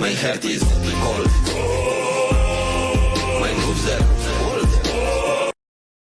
My heart is cold. My moves are